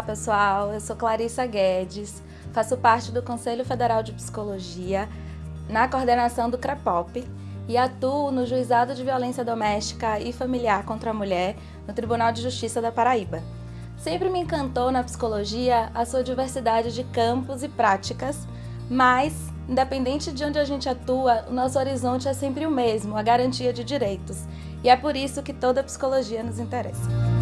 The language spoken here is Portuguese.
Olá pessoal, eu sou Clarissa Guedes, faço parte do Conselho Federal de Psicologia na coordenação do CREPOP e atuo no Juizado de Violência Doméstica e Familiar contra a Mulher no Tribunal de Justiça da Paraíba. Sempre me encantou na psicologia a sua diversidade de campos e práticas, mas, independente de onde a gente atua, o nosso horizonte é sempre o mesmo, a garantia de direitos. E é por isso que toda a psicologia nos interessa.